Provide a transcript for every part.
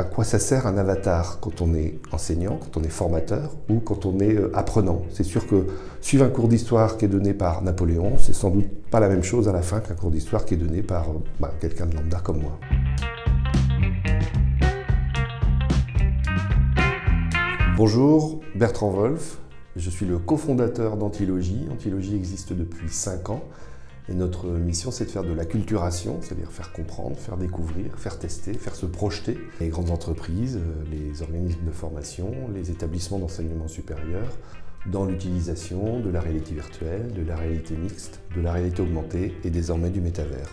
à quoi ça sert un avatar quand on est enseignant, quand on est formateur ou quand on est euh, apprenant. C'est sûr que suivre un cours d'histoire qui est donné par Napoléon, c'est sans doute pas la même chose à la fin qu'un cours d'histoire qui est donné par euh, bah, quelqu'un de lambda comme moi. Bonjour, Bertrand Wolf. Je suis le cofondateur d'Antilogie. Antilogie existe depuis 5 ans. Et notre mission, c'est de faire de la culturation, c'est-à-dire faire comprendre, faire découvrir, faire tester, faire se projeter les grandes entreprises, euh, les organismes de formation, les établissements d'enseignement supérieur dans l'utilisation de la réalité virtuelle, de la réalité mixte, de la réalité augmentée et désormais du métavers.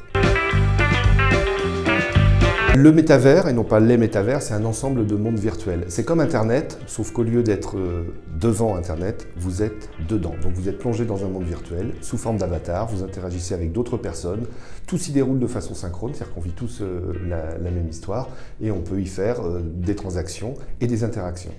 Le métavers, et non pas les métavers, c'est un ensemble de mondes virtuels. C'est comme Internet, sauf qu'au lieu d'être euh, devant Internet, vous êtes dedans. Donc vous êtes plongé dans un monde virtuel, sous forme d'avatar, vous interagissez avec d'autres personnes, tout s'y déroule de façon synchrone, c'est-à-dire qu'on vit tous euh, la, même histoire, et on peut y faire euh, des transactions et des interactions.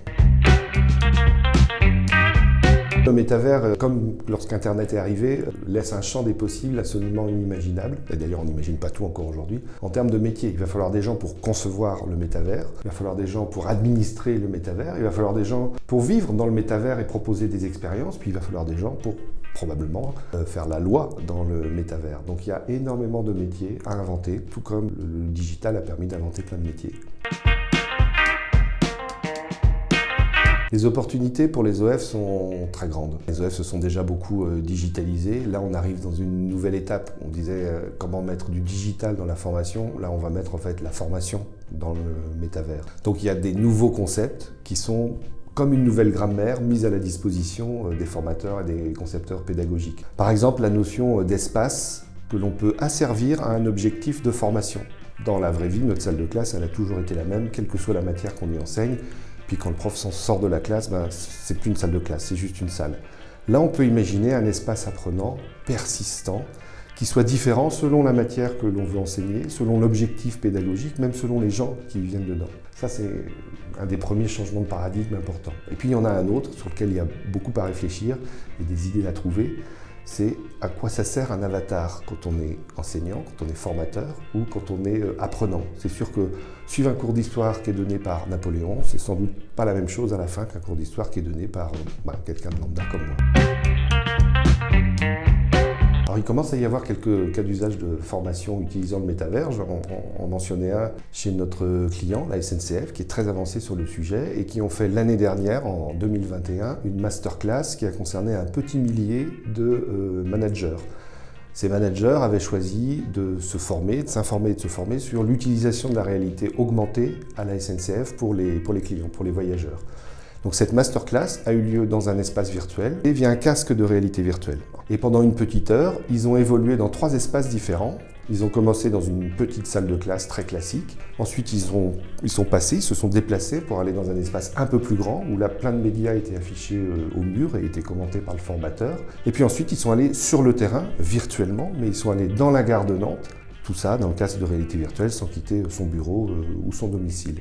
Le métavers, euh, comme lorsqu'Internet est arrivé, laisse un champ des possibles absolument inimaginable. Et d'ailleurs, on n'imagine pas tout encore aujourd'hui. En termes de métier, il va falloir des gens pour concevoir le métavers, il va falloir des gens pour administrer le métavers, il va falloir des gens pour vivre dans le métavers et proposer des expériences, puis il va falloir des gens pour probablement euh, faire la loi dans le métavers. Donc il y a énormément de métiers à inventer, tout comme le digital a permis d'inventer plein de métiers. Les opportunités pour les OF sont très grandes. Les OF se sont déjà beaucoup euh, digitalisés. Là, on arrive dans une nouvelle étape. On disait euh, comment mettre du digital dans la formation. Là, on va mettre en fait la formation dans le métavers. Donc il y a des nouveaux concepts qui sont comme une nouvelle grammaire mise à la disposition euh, des formateurs et des concepteurs pédagogiques. Par exemple, la notion d'espace que l'on peut asservir à un objectif de formation. Dans la vraie vie, notre salle de classe, elle a toujours été la même, quelle que soit la matière qu'on y enseigne. Puis quand le prof sort de la classe, ben, c'est plus une salle de classe, c'est juste une salle. Là, on peut imaginer un espace apprenant persistant qui soit différent selon la matière que l'on veut enseigner, selon l'objectif pédagogique, même selon les gens qui viennent dedans. Ça, c'est un des premiers changements de paradigme importants. Et puis, il y en a un autre sur lequel il y a beaucoup à réfléchir et des idées à trouver c'est à quoi ça sert un avatar quand on est enseignant, quand on est formateur ou quand on est euh, apprenant? C'est sûr que suivre un cours d'histoire qui est donné par Napoléon, c'est sans doute pas la même chose à la fin qu'un cours d'histoire qui est donné par euh, bah, quelqu'un de lambda comme moi. Il commence à y avoir quelques cas d'usage de formation utilisant le métavers. On, mentionnait un chez notre client, la SNCF, qui est très avancé sur le sujet et qui ont fait l'année dernière, en 2021, une masterclass qui a concerné un petit millier de euh, managers. Ces managers avaient choisi de se former, de s'informer et de se former sur l'utilisation de la réalité augmentée à la SNCF pour les clients, pour les voyageurs. Donc cette masterclass a eu lieu dans un espace virtuel et via un casque de réalité virtuelle. Et pendant une petite heure, ils ont évolué dans trois espaces différents. Ils ont commencé dans une petite salle de classe très classique. Ensuite, ils, ont, ils sont passés, ils se sont déplacés pour aller dans un espace un peu plus grand où là, plein de médias étaient affichés euh, au mur et étaient commentés par le formateur. Et puis ensuite, ils sont allés sur le terrain, virtuellement, mais ils sont allés dans la gare de Nantes. Tout ça dans le casque de réalité virtuelle sans quitter son bureau euh, ou son domicile.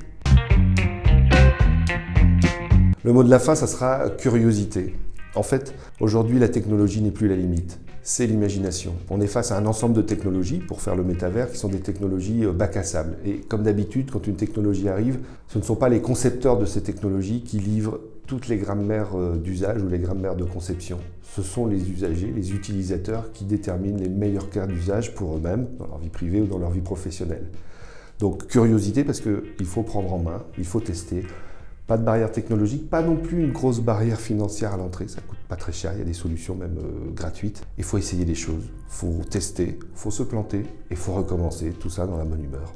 Le mot de la fin, ça sera curiosité. En fait, aujourd'hui, la technologie n'est plus la limite, c'est l'imagination. On est face à un ensemble de technologies pour faire le métavers qui sont des technologies euh, bac à sable. Et comme d'habitude, quand une technologie arrive, ce ne sont pas les concepteurs de ces technologies qui livrent toutes les grammaires euh, d'usage ou les grammaires de conception. Ce sont les usagers, les utilisateurs qui déterminent les meilleurs cas d'usage pour eux-mêmes, dans leur vie privée ou dans leur vie professionnelle. Donc curiosité parce qu'il faut prendre en main, il faut tester, pas de barrière technologique, pas non plus une grosse barrière financière à l'entrée, ça coûte pas très cher, il y a des solutions même euh, gratuites. Il faut essayer des choses, faut tester, il faut se planter et il faut recommencer, tout ça dans la bonne humeur.